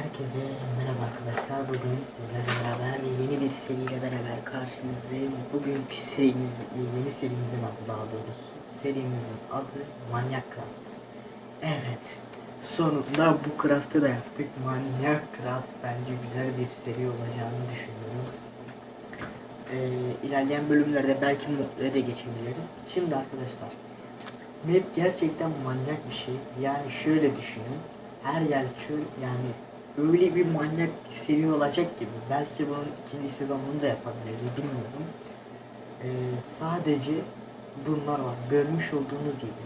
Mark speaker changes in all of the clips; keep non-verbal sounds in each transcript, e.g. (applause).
Speaker 1: Herkese merhaba arkadaşlar. Bugün sizlerle beraber yeni bir seriyle beraber karşınızdayım. Bugünkü serimiz, yeni serimizin adı daha doğrusu. Serimizin adı Manyak Craft. Evet. Sonunda bu craft'ı da yaptık. Manyak Craft bence güzel bir seri olacağını düşünüyorum. Ee, ilerleyen bölümlerde belki Mutlu'ya da geçebiliriz. Şimdi arkadaşlar Map gerçekten manyak bir şey. Yani şöyle düşünün. Her yer çöl yani öyle bir manyak seri olacak gibi. Belki bunun ikinci sezonunu da yapabiliriz bilmiyorum. Ee, sadece bunlar var. Görmüş olduğunuz gibi.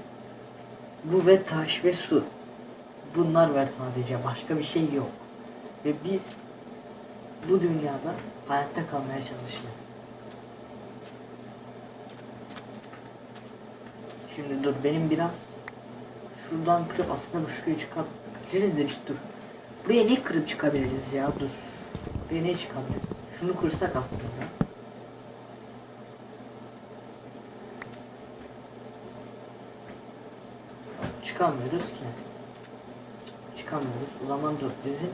Speaker 1: Bu ve taş ve su. Bunlar var sadece. Başka bir şey yok. Ve biz bu dünyada hayatta kalmaya çalışacağız. Şimdi dur benim biraz şuradan kırıp aslında bu şuraya çıkabiliriz de işte dur. Buraya ne kırıp çıkabiliriz ya dur. Buraya ne çıkabiliriz? Şunu kırsak aslında. Çıkamıyoruz ki. Çıkamıyoruz. O zaman dur bizim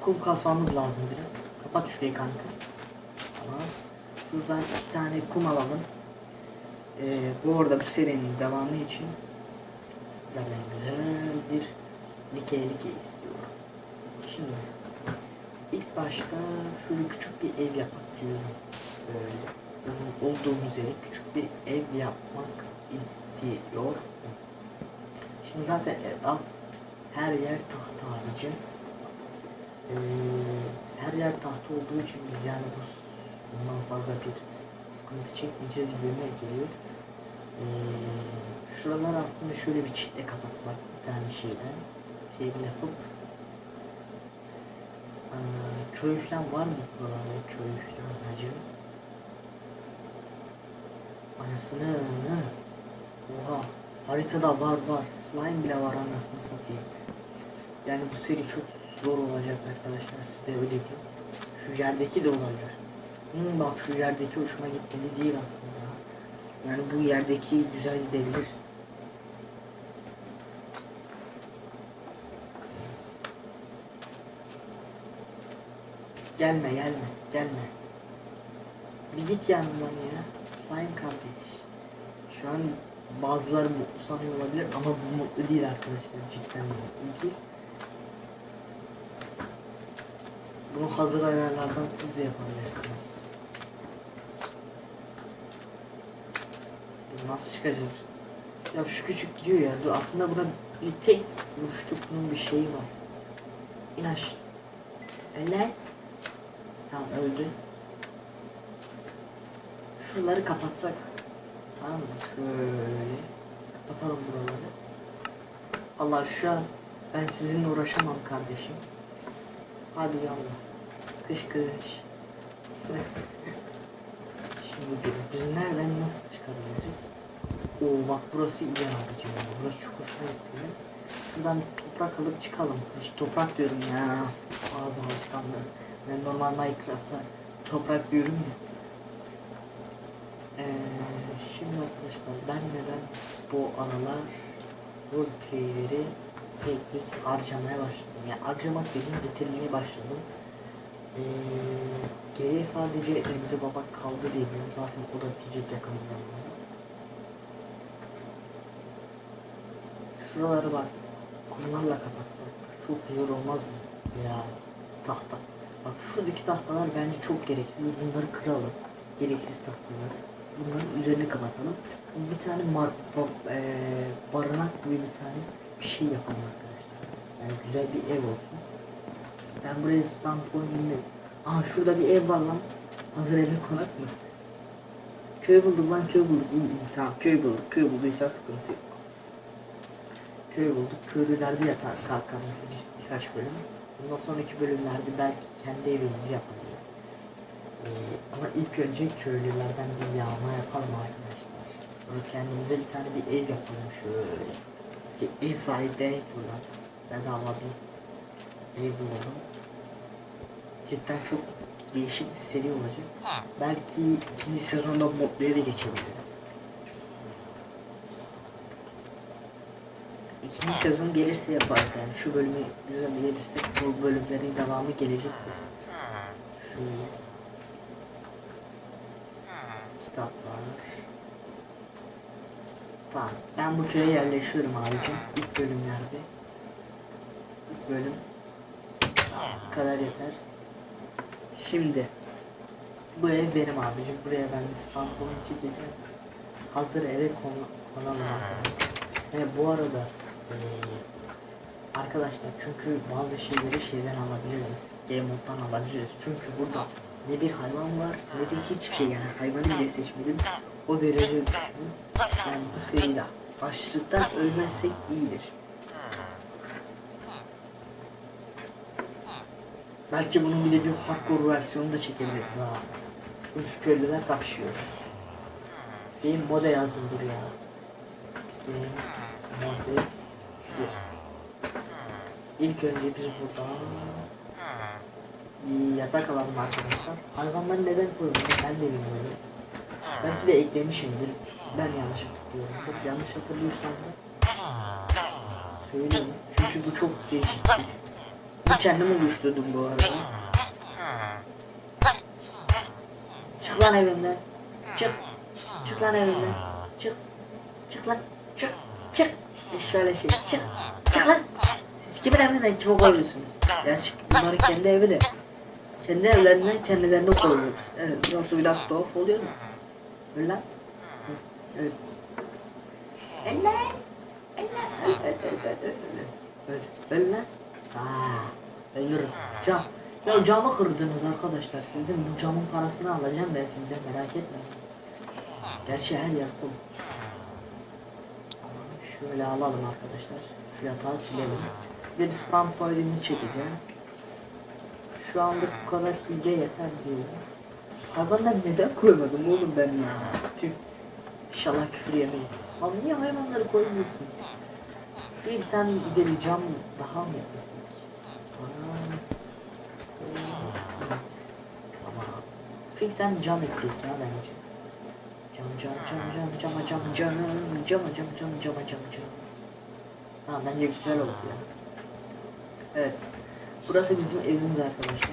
Speaker 1: kum kasmamız lazım biraz. Kapat şurayı kanka. Tamam. Şuradan iki tane kum alalım. Ee, bu arada bu serinin devamı için sizlerden güzel bir dikey dikey istiyorum. Şimdi ilk başta şöyle küçük bir ev yapmak diyorum. Böyle onun olduğumuz yere küçük bir ev yapmak istiyor. Şimdi zaten ev, her yer tahta abicim. Ee, her yer tahta olduğu için biz yani bu bundan fazla bir sıkıntı çekmeyeceğiz gibime geliyor. Ee, şuralar aslında şöyle bir çitle kapatsak bir tane şeyden şey yapıp ee, köy falan var mı buralarda köy falan hacı? Anasını oha haritada var var slime bile var anasını satayım. Yani bu seri çok zor olacak arkadaşlar size öyle diyeyim. Şu yerdeki de olabilir. Hmm, bak şu yerdeki hoşuma gitmedi değil aslında. Yani bu yerdeki güzel gidebilir. Gelme gelme gelme. Bir git yanından ya. Sayın kardeş. Şu an bazıları mutlu sanıyor olabilir ama bu mutlu değil arkadaşlar. Cidden mutlu değil. Bunu hazır ayarlardan siz de yapabilirsiniz. Nasıl çıkacağız? Ya şu küçük gidiyor ya. Dur, aslında buna bir tek vuruştuk bunun bir şeyi var. İn aşağı. Eller. Tamam öldü. Şuraları kapatsak. Tamam mı? Şöyle. Kapatalım buraları. Allah şu an ben sizinle uğraşamam kardeşim. Hadi yallah. Kış kış. (laughs) Şimdi biz, nereden nasıl çıkabiliriz? Oo bak burası iyi abicim ya. Burası çok hoşuma gitti. Şuradan toprak alıp çıkalım. Hiç toprak diyorum ya. Ağzı alışkanlığı. Ben normal Minecraft'ta toprak diyorum ya. Ee, şimdi arkadaşlar ben neden bu aralar roleplayleri tek tek harcamaya başladım. Yani harcamak dediğim bitirmeye başladım. Ee, geriye sadece Remzi Baba kaldı diyebilirim. Zaten o da bitecek yakın zamanda. Şuraları bak kumlarla kapatsak çok güzel olmaz mı? Ya tahta. Bak şuradaki tahtalar bence çok gereksiz. Bunları kıralım. Gereksiz tahtaları. Bunların üzerini kapatalım. Bir tane mar ba e barınak gibi bir tane bir şey yapalım arkadaşlar. Yani güzel bir ev olsun. Ben buraya stand koyayım Aa şurada bir ev var lan. Hazır eve konak mı? Köy bulduk lan köy bulduk. İyi, iyi, tamam köy bulduk. Köy bulduysa sıkıntı yok. Köy bulduk. Köylülerde yatar kalkarız biz birkaç bölüm. Bundan sonraki bölümlerde belki kendi evimizi yapabiliriz. Ee, ama ilk önce köylülerden bir yağma yapalım arkadaşlar. Böyle kendimize bir tane bir ev yapalım şöyle. Ki ev denek buradan. Bedava bir ev bulalım. Cidden çok değişik bir seri olacak. Belki ikinci sezonda modluya da geçebiliriz. İkinci sezon gelirse yaparız yani. Şu bölümü güzel gelirse bu bölümlerin devamı gelecek. Şöyle. Kitaplar. Tamam. Ben bu köye yerleşiyorum abicim. İlk bölümlerde. İlk bölüm. Bu kadar yeter. Şimdi. Bu ev benim abicim. Buraya ben spam point çekeceğim. Hazır eve konu, arkadaşlar. Ve bu arada arkadaşlar çünkü bazı şeyleri şeyden alabiliriz. Game moddan alabiliriz. Çünkü burada ne bir hayvan var ne de hiçbir şey yani hayvanı bile seçmedim. O derece. Yani bu seride açlıktan ölmezsek iyidir. Belki bunun bir de bir hardcore versiyonu da çekebiliriz ha. Üf köylüler kapışıyor. Game moda yazdım buraya. Game mode 1. İlk önce biz burada yatak alalım arkadaşlar. Hayvanları neden koyuyorum ben de bilmiyorum. Belki de eklemişimdir. Ben yanlış hatırlıyorum. Çok yanlış hatırlıyorsam da söyleyeyim. Çünkü bu çok değişik. Bu kendim oluşturdum bu arada. Çık lan evimden. Çık. Çık lan evimden. Çık. Çık lan. Çık. Çık. Şöyle şey. Çık. Çık lan. Kimin evinden kime koyuyorsunuz? Gerçi bunların kendi evi de. Kendi evlerinden kendilerine koyuyoruz. Evet. Yoksa biraz tuhaf oluyor mu? Öyle lan. Evet. Öl. Öl, öl lan. Aa, ölürüm. Cam. Ya camı kırdınız arkadaşlar. Sizin bu camın parasını alacağım ben sizden merak etmeyin. Gerçi her yer kum. Şöyle alalım arkadaşlar. Şu yatağı silelim. De bir spam point'ini çekeceğim. Şu anda bu kadar hile yeter diyorum. Hayvanlar neden koymadım oğlum ben ya? Tüh. İnşallah küfür yemeyiz. Lan niye hayvanları koymuyorsun? Bir, tane bir cam daha mı. Bir tane cam ekledik ya bence. Cam cam cam cam cama cam cam cama cam cam cama cam cam. Ha bence güzel oldu ya. Evet. Burası bizim evimiz arkadaşlar.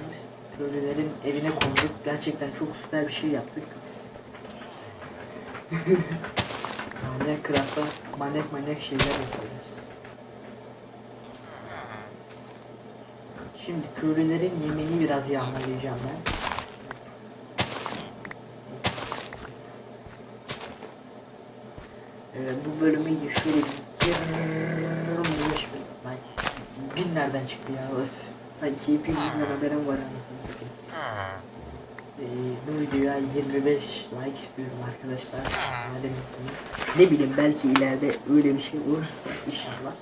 Speaker 1: Köylülerin evine konduk. Gerçekten çok süper bir şey yaptık. manyak craft'ta manyak manyak şeyler yapıyoruz. Şimdi köylülerin yemeğini biraz yağmalayacağım ben. Ee, bu bölümü şöyle bir yarım bin nereden çıktı ya öf. Sanki hepimizden haberim var anasını satayım. Ee, bu videoya 25 like istiyorum arkadaşlar. Madem unuttum. Ne bileyim belki ileride öyle bir şey olursa inşallah.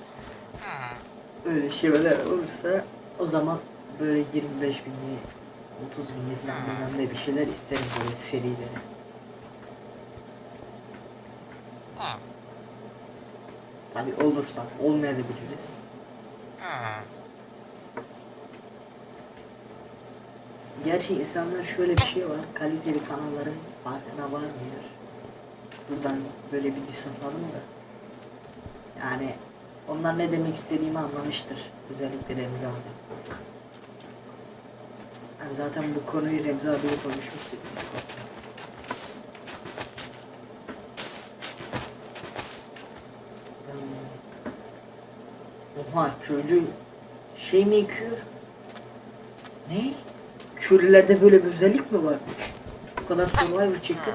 Speaker 1: Öyle şeyler olursa o zaman böyle 25 binli 30 binli falan bilmem bir şeyler isterim böyle serileri. Tabi olursa olmayabiliriz. Gerçi insanlar şöyle bir şey var. Kaliteli kanalların farkına varmıyor. Buradan böyle bir atalım da. Yani onlar ne demek istediğimi anlamıştır. Özellikle Remzi abi. Yani zaten bu konuyu Remzi abiyle konuşmuştuk. Oha köylü şey mi yıkıyor? Ne? Köylülerde böyle bir özellik mi var? Bu kadar survivor çektim.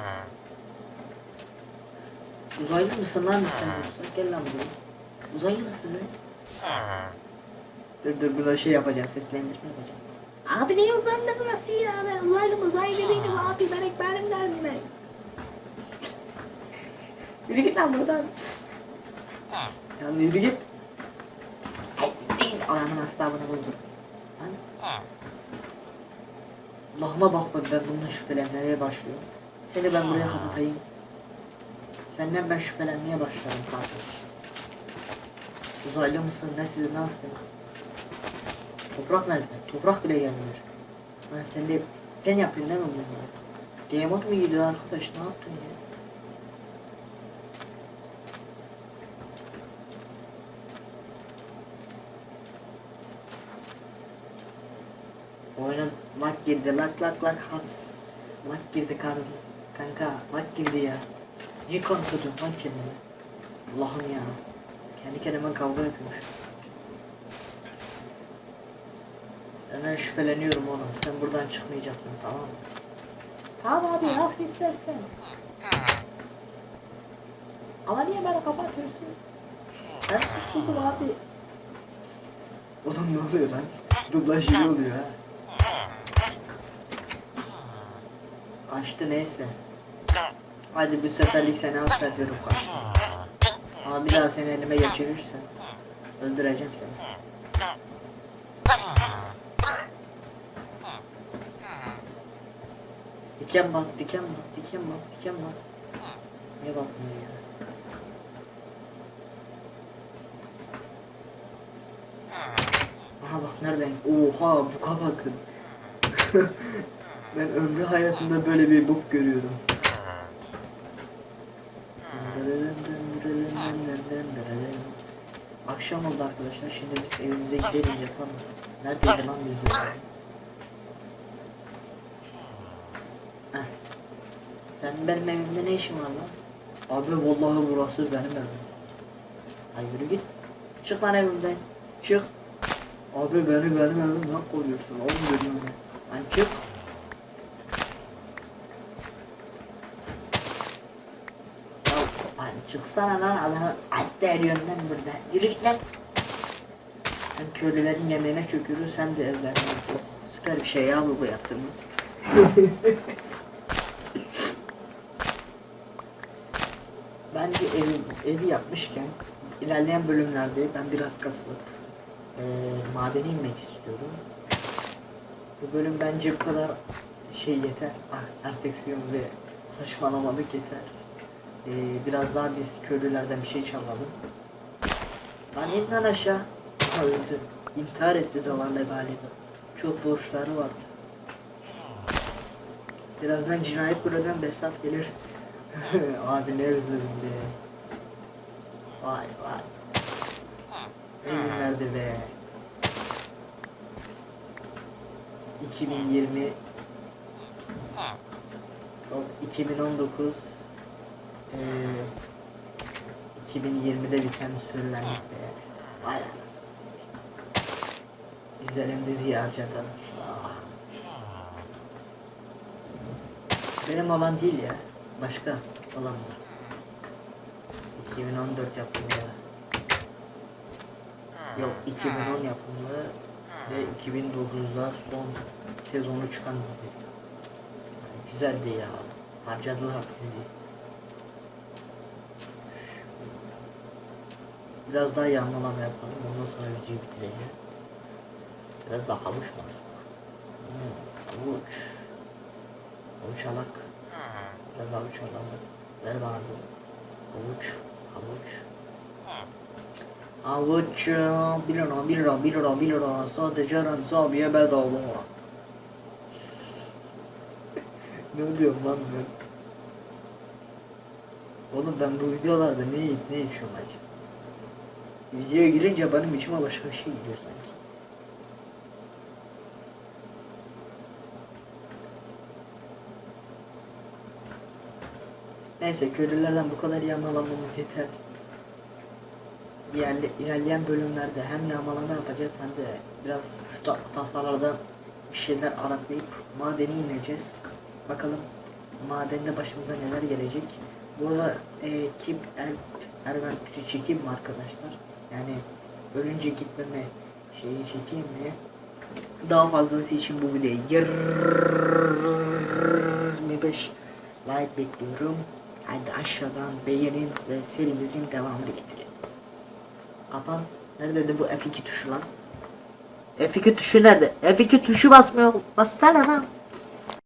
Speaker 1: Uzaylı mısın lan sen? Gel lan buraya. Uzaylı mısın lan? Dur dur buna şey yapacağım, seslendirme yapacağım. Abi ne uzaylı burası ya? Ben uzaylı uzaylı değilim abi. Ben ekberim derdim ben. Yürü git lan buradan. Ya yürü git. Anamın astabını buldum. Lan. Allah'ıma bakma ben bundan şüphelenmeye başlıyorum. Seni ben buraya kapatayım. Senden ben şüphelenmeye başlarım kardeş. Uzaylı mısın nesin nasılsın? Toprak nerede? Toprak bile gelmiyor. Ben sen de sen yapıyorsun değil mi bunları? Game mu gidiyor arkadaş ne yaptın ya? Oyuna lag girdi lak lak lak has. Lag girdi kardeşim. Kanka lag girdi ya. Niye kanka diyorsun lan kendine? Allah'ım ya. Kendi kendime kavga yapıyormuş. Senden şüpheleniyorum oğlum. Sen buradan çıkmayacaksın tamam mı? Tamam abi nasıl istersen. Ama niye beni kapatıyorsun? Ben susuzum abi. Oğlum ne oluyor lan? Dublaj iyi oluyor ha. Açtı neyse. Hadi bu seferlik seni affediyorum kaçtı. Ama bir daha seni elime geçirirsen öldüreceğim seni. Diken bak, diken bak, diken bak, diken bak. Niye bakmıyor ya? Aha bak nereden? Oha buka bakın. (laughs) ben ömrü hayatımda böyle bir buk görüyorum. Akşam oldu arkadaşlar. Şimdi biz evimize gidelim yatalım. Neredeydi lan biz? Heh. Sen benim evimde ne işin var lan? Abi vallahi burası benim evim. Ay yürü git. Çık lan evimden. Çık. Abi beni benim evimden koruyorsun. Oğlum dedim. Lan çık. Ya lan çıksana lan adamı hasta ediyorsun lan burada. Yürü git lan. Sen köylülerin yemeğine çöküyorsun sen de evlerine yapıyorsun. Süper bir şey ya bu bu yaptığımız. (laughs) Bence evi, evi yapmışken ilerleyen bölümlerde ben biraz kasılıp eee madene inmek istiyorum. Bu bölüm bence bu kadar şey yeter. Ah, Erteksiyon ve saçmalamadık yeter. Eee, biraz daha biz köylülerden bir şey çalalım. Lan in aşağı. Aha öldü. İntihar etti zavallı galiba. Çok borçları vardı. Birazdan cinayet bürodan Besat gelir. (laughs) Abi ne özledim. Vay vay. Ne günlerdi be. 2020 Yok 2019 eee 2020'de biten sürülenlik be. Vay anasını satayım. Güzelim diziyi harcadım. Ah. Benim olan değil ya. Başka olan var. 2014 yapımı ya. Yok 2010 yapımı ve 2009'da son sezonu çıkan dizi. Güzeldi ya. Harcadılar dizi. Biraz daha yağmalama yapalım. Ondan sonra videoyu bitireceğim. Biraz daha havuç var. Hmm, havuç. Havuç alak. Biraz havuç alalım. Ver bana bu. Havuç. Havuç. Havuç. 1 lira 1 lira 1 lira 1 lira. Sadece Remzi abiye bedava. (laughs) ne diyorum lan ben? Oğlum ben bu videolarda ne yiyip ne içiyorum acaba? Videoya girince benim içime başka bir şey gidiyor sanki. Neyse köylülerden bu kadar yağmalamamız yeter. İlerle, ilerleyen bölümlerde hem yağmalama yapacağız hem de biraz şu ta- tahtalardan bir şeyler araklayıp madeni ineceğiz. Bakalım madende başımıza neler gelecek. Burada e, kim er, Erventri çekeyim mi arkadaşlar? Yani ölünce gitmeme şeyi çekeyim mi? Daha fazlası için bu videoyu 25 like bekliyorum. Hadi aşağıdan beğenin ve serimizin devamını getirin. Kapan. Nerede de bu F2 tuşu lan? F2 tuşu nerede? F2 tuşu basmıyor. Bassana lan.